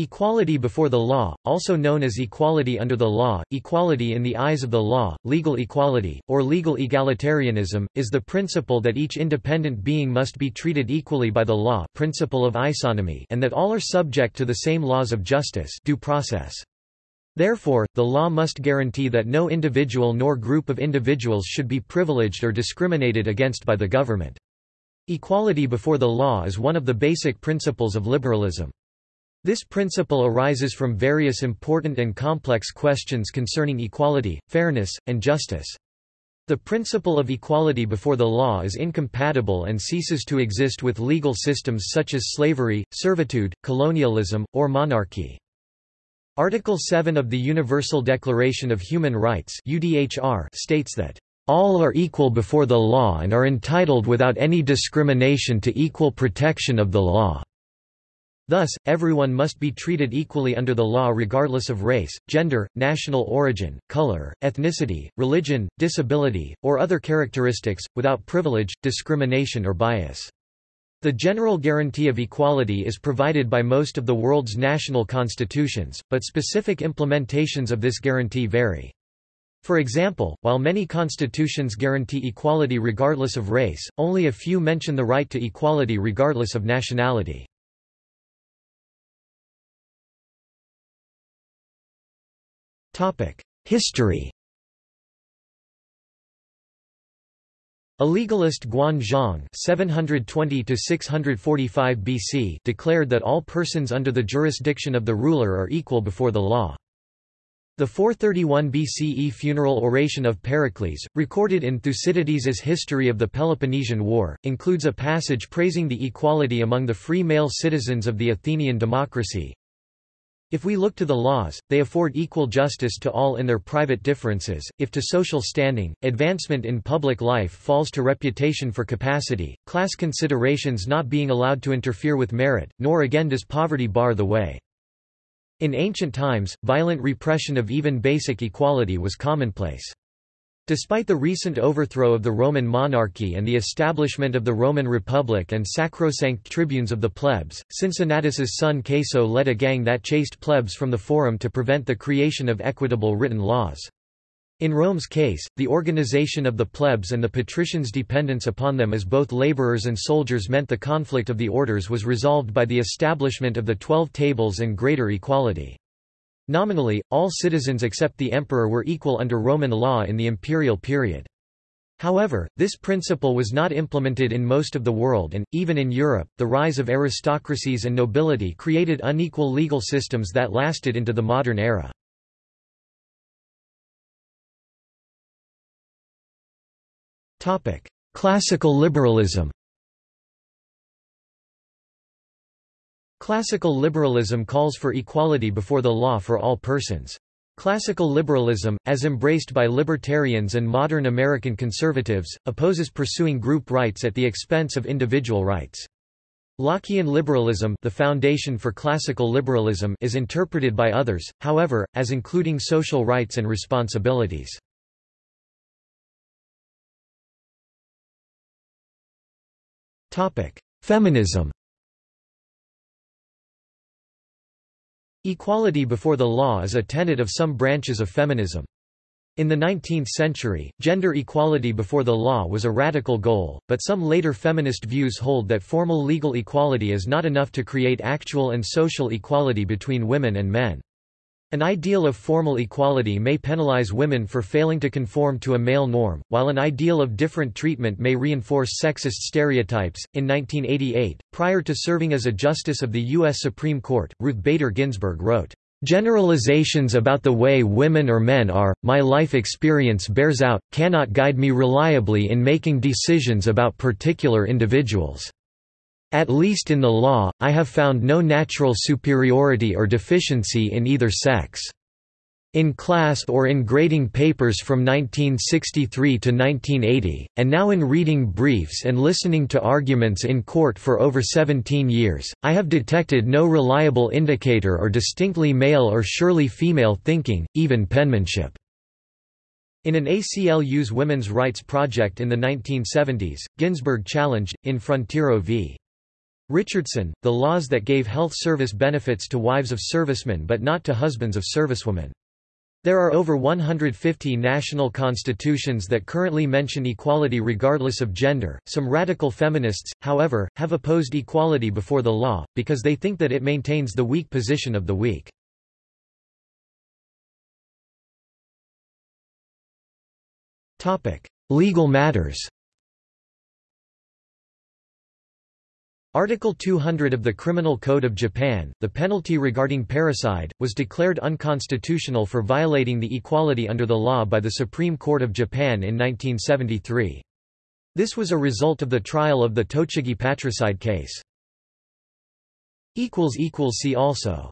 Equality before the law, also known as equality under the law, equality in the eyes of the law, legal equality, or legal egalitarianism, is the principle that each independent being must be treated equally by the law principle of isonomy and that all are subject to the same laws of justice due process. Therefore, the law must guarantee that no individual nor group of individuals should be privileged or discriminated against by the government. Equality before the law is one of the basic principles of liberalism. This principle arises from various important and complex questions concerning equality, fairness, and justice. The principle of equality before the law is incompatible and ceases to exist with legal systems such as slavery, servitude, colonialism, or monarchy. Article 7 of the Universal Declaration of Human Rights states that all are equal before the law and are entitled without any discrimination to equal protection of the law. Thus, everyone must be treated equally under the law regardless of race, gender, national origin, color, ethnicity, religion, disability, or other characteristics, without privilege, discrimination or bias. The general guarantee of equality is provided by most of the world's national constitutions, but specific implementations of this guarantee vary. For example, while many constitutions guarantee equality regardless of race, only a few mention the right to equality regardless of nationality. History A legalist Guan Zhong (720–645 BC) declared that all persons under the jurisdiction of the ruler are equal before the law. The 431 BCE funeral oration of Pericles, recorded in Thucydides' History of the Peloponnesian War, includes a passage praising the equality among the free male citizens of the Athenian democracy, if we look to the laws, they afford equal justice to all in their private differences, if to social standing, advancement in public life falls to reputation for capacity, class considerations not being allowed to interfere with merit, nor again does poverty bar the way. In ancient times, violent repression of even basic equality was commonplace. Despite the recent overthrow of the Roman monarchy and the establishment of the Roman Republic and sacrosanct tribunes of the plebs, Cincinnatus's son Caeso led a gang that chased plebs from the forum to prevent the creation of equitable written laws. In Rome's case, the organization of the plebs and the patricians' dependence upon them as both laborers and soldiers meant the conflict of the orders was resolved by the establishment of the Twelve Tables and greater equality. Nominally, all citizens except the emperor were equal under Roman law in the imperial period. However, this principle was not implemented in most of the world and, even in Europe, the rise of aristocracies and nobility created unequal legal systems that lasted into the modern era. Classical liberalism Classical liberalism calls for equality before the law for all persons. Classical liberalism, as embraced by libertarians and modern American conservatives, opposes pursuing group rights at the expense of individual rights. Lockean liberalism the foundation for classical liberalism is interpreted by others, however, as including social rights and responsibilities. Feminism Equality before the law is a tenet of some branches of feminism. In the 19th century, gender equality before the law was a radical goal, but some later feminist views hold that formal legal equality is not enough to create actual and social equality between women and men. An ideal of formal equality may penalize women for failing to conform to a male norm, while an ideal of different treatment may reinforce sexist stereotypes. In 1988, prior to serving as a justice of the U.S. Supreme Court, Ruth Bader Ginsburg wrote, Generalizations about the way women or men are, my life experience bears out, cannot guide me reliably in making decisions about particular individuals. At least in the law, I have found no natural superiority or deficiency in either sex. In class or in grading papers from 1963 to 1980, and now in reading briefs and listening to arguments in court for over 17 years, I have detected no reliable indicator or distinctly male or surely female thinking, even penmanship. In an ACLU's women's rights project in the 1970s, Ginsburg challenged, in Frontiero v. Richardson, the laws that gave health service benefits to wives of servicemen but not to husbands of servicewomen. There are over 150 national constitutions that currently mention equality regardless of gender. Some radical feminists, however, have opposed equality before the law, because they think that it maintains the weak position of the weak. Legal matters Article 200 of the Criminal Code of Japan, the penalty regarding parricide, was declared unconstitutional for violating the equality under the law by the Supreme Court of Japan in 1973. This was a result of the trial of the Tochigi patricide case. See also